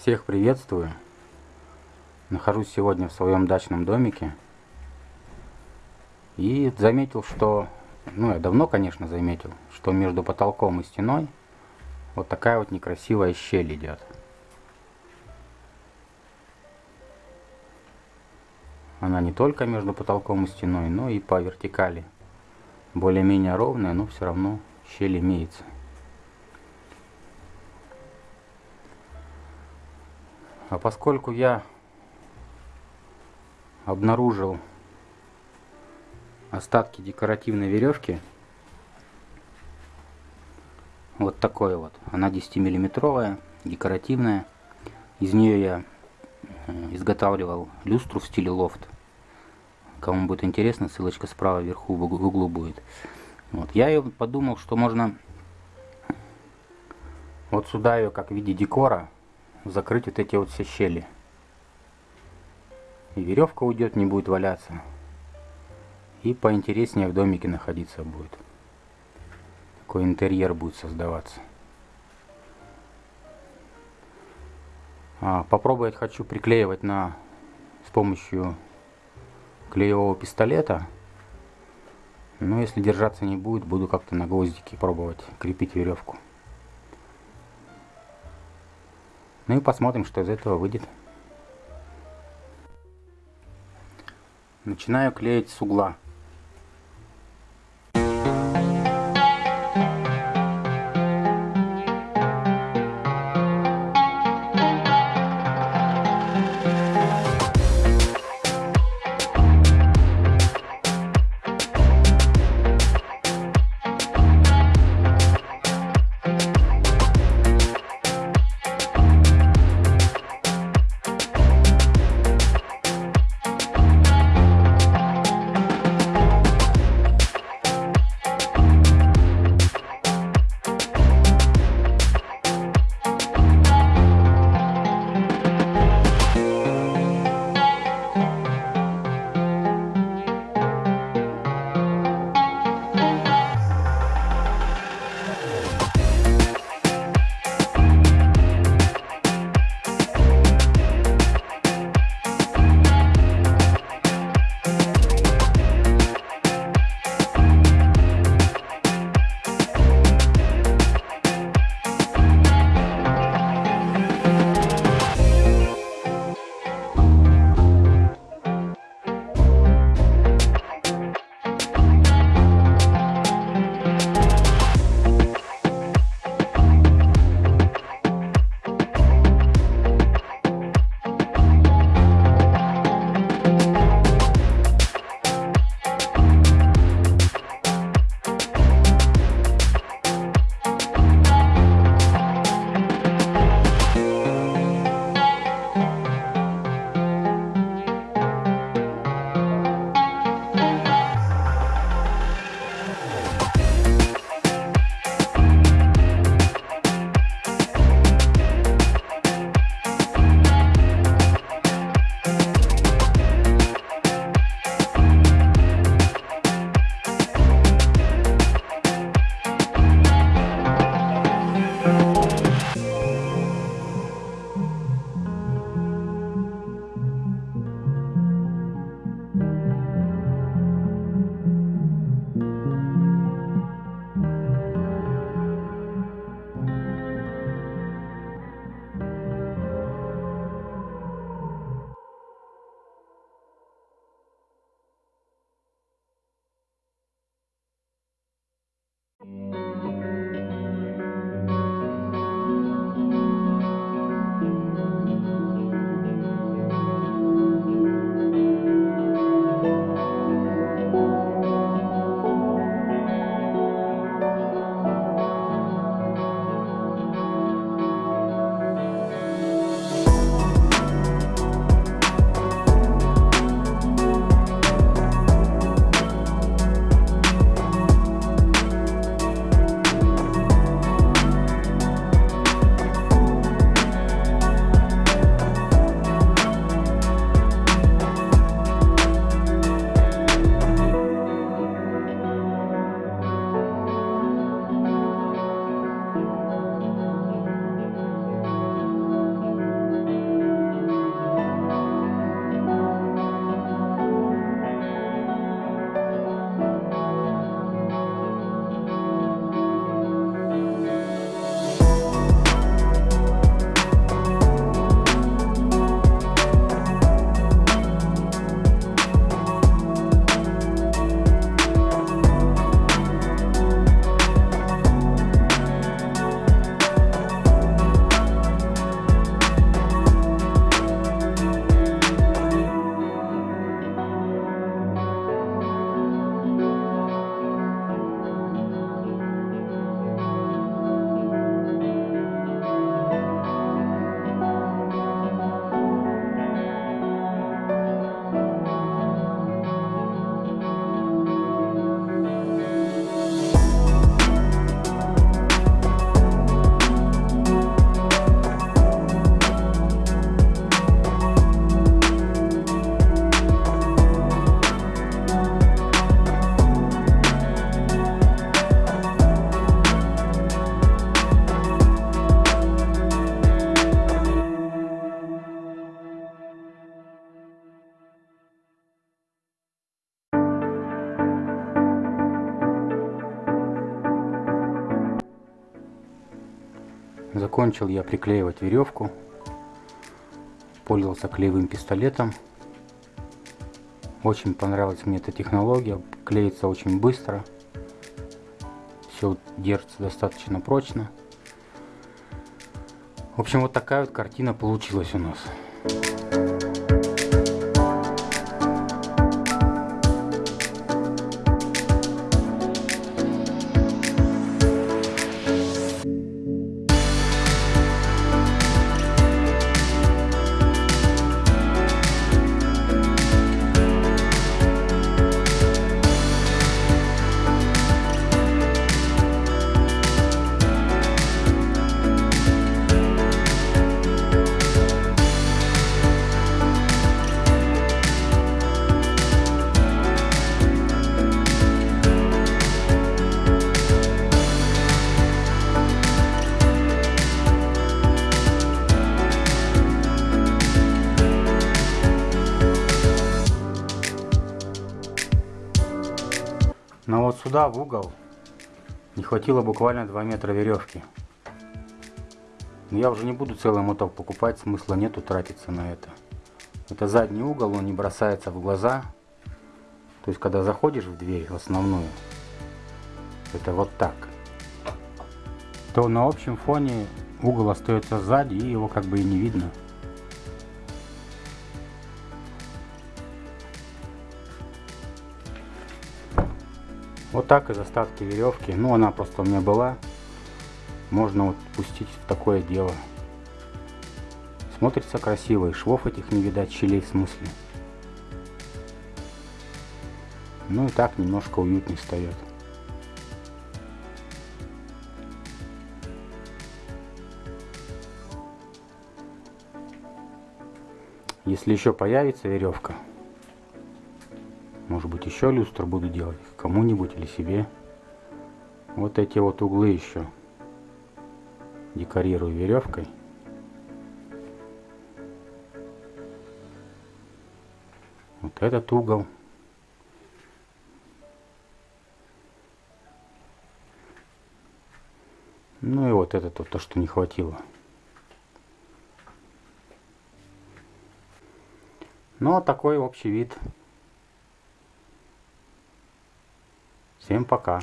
Всех приветствую. Нахожусь сегодня в своем дачном домике. И заметил, что, ну я давно, конечно, заметил, что между потолком и стеной вот такая вот некрасивая щель идет. Она не только между потолком и стеной, но и по вертикали. Более-менее ровная, но все равно щель имеется. А поскольку я обнаружил остатки декоративной веревки, вот такой вот, она 10 миллиметровая, декоративная. Из нее я э, изготавливал люстру в стиле лофт. Кому будет интересно, ссылочка справа вверху в углу будет. Вот. Я ее подумал, что можно вот сюда ее как в виде декора закрыть вот эти вот все щели. И веревка уйдет, не будет валяться. И поинтереснее в домике находиться будет. Такой интерьер будет создаваться. А, попробовать хочу приклеивать на с помощью клеевого пистолета. Но если держаться не будет, буду как-то на гвоздике пробовать крепить веревку. Ну и посмотрим, что из этого выйдет. Начинаю клеить с угла. Закончил я приклеивать веревку. Пользовался клеевым пистолетом. Очень понравилась мне эта технология. Клеится очень быстро. Все держится достаточно прочно. В общем, вот такая вот картина получилась у нас. Сюда, в угол, не хватило буквально 2 метра веревки. Но я уже не буду целый моток покупать, смысла нету тратиться на это. Это задний угол, он не бросается в глаза. То есть, когда заходишь в дверь, в основную, это вот так. То на общем фоне угол остается сзади, и его как бы и не видно. Вот так из остатки веревки. Ну, она просто у меня была. Можно вот пустить в такое дело. Смотрится красиво. И швов этих не видать, щелей в смысле. Ну и так немножко уютнее встает. Если еще появится веревка, может быть еще люстр буду делать кому-нибудь или себе. Вот эти вот углы еще декорирую веревкой. Вот этот угол. Ну и вот это вот то, что не хватило. Ну, вот такой общий вид. Всем пока.